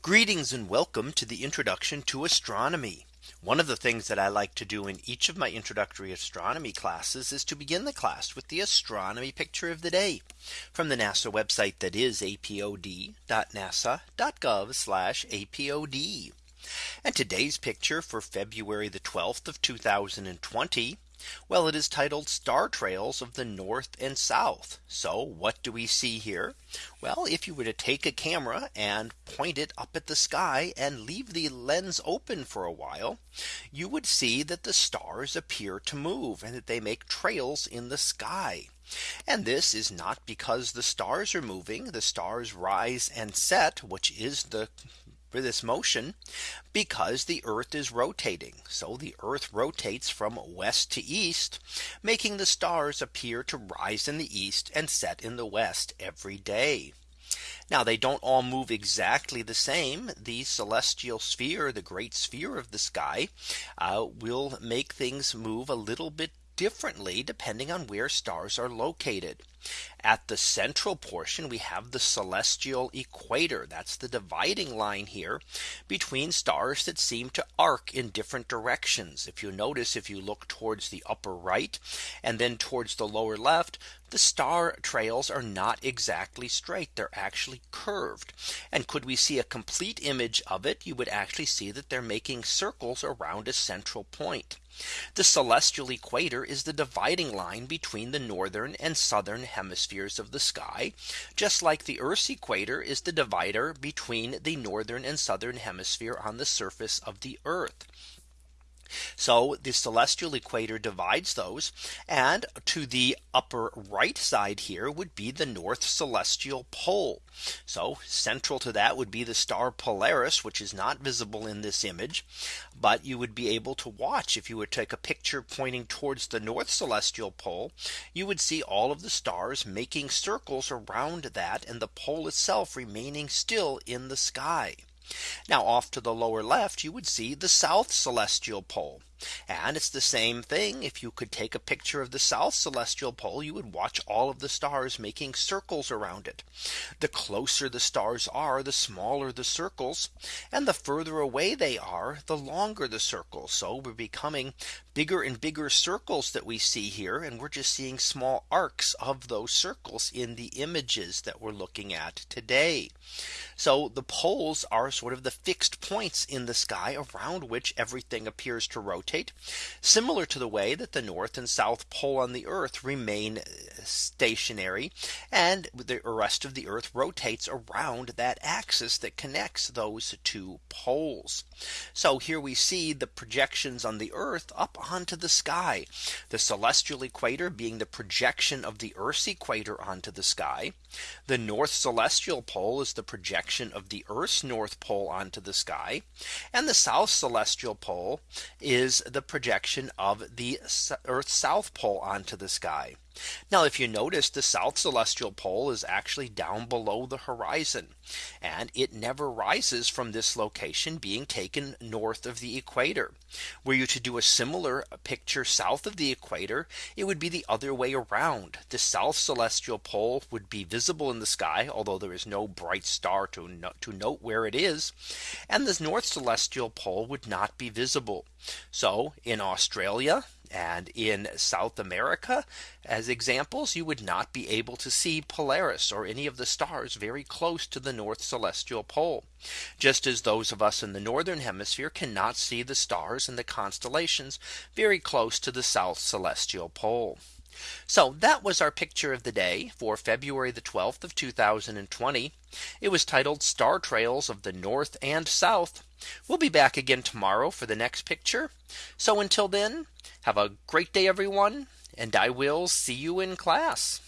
Greetings and welcome to the introduction to astronomy. One of the things that I like to do in each of my introductory astronomy classes is to begin the class with the astronomy picture of the day from the NASA website that is apod.nasa.gov apod. And today's picture for February the 12th of 2020. Well, it is titled Star Trails of the North and South. So what do we see here? Well, if you were to take a camera and point it up at the sky and leave the lens open for a while, you would see that the stars appear to move and that they make trails in the sky. And this is not because the stars are moving. The stars rise and set, which is the for this motion because the Earth is rotating. So the Earth rotates from west to east, making the stars appear to rise in the east and set in the west every day. Now they don't all move exactly the same. The celestial sphere, the great sphere of the sky, uh, will make things move a little bit differently depending on where stars are located. At the central portion we have the celestial equator. That's the dividing line here between stars that seem to arc in different directions. If you notice if you look towards the upper right and then towards the lower left, the star trails are not exactly straight. They're actually curved. And could we see a complete image of it, you would actually see that they're making circles around a central point. The celestial equator is the dividing line between the northern and southern hemispheres of the sky, just like the Earth's equator is the divider between the northern and southern hemisphere on the surface of the Earth. So the celestial equator divides those and to the upper right side here would be the north celestial pole. So central to that would be the star Polaris, which is not visible in this image. But you would be able to watch if you would take a picture pointing towards the north celestial pole, you would see all of the stars making circles around that and the pole itself remaining still in the sky. Now off to the lower left, you would see the south celestial pole. And it's the same thing. If you could take a picture of the south celestial pole, you would watch all of the stars making circles around it. The closer the stars are, the smaller the circles. And the further away they are, the longer the circles. So we're becoming bigger and bigger circles that we see here. And we're just seeing small arcs of those circles in the images that we're looking at today. So the poles are sort of the fixed points in the sky around which everything appears to rotate similar to the way that the north and south pole on the earth remain uh, stationary and the rest of the earth rotates around that axis that connects those two poles. So here we see the projections on the earth up onto the sky, the celestial equator being the projection of the Earth's equator onto the sky. The north celestial pole is the projection of the Earth's north pole onto the sky. And the south celestial pole is the projection of the Earth's south pole onto the sky. Now if you notice the south celestial pole is actually down below the horizon and it never rises from this location being taken north of the equator. Were you to do a similar picture south of the equator, it would be the other way around. The south celestial pole would be visible in the sky, although there is no bright star to, no to note where it is. And the north celestial pole would not be visible. So in Australia, and in South America, as examples, you would not be able to see Polaris or any of the stars very close to the North Celestial Pole. Just as those of us in the Northern Hemisphere cannot see the stars and the constellations very close to the South Celestial Pole. So that was our picture of the day for February the 12th of 2020. It was titled Star Trails of the North and South. We'll be back again tomorrow for the next picture. So until then, have a great day, everyone, and I will see you in class.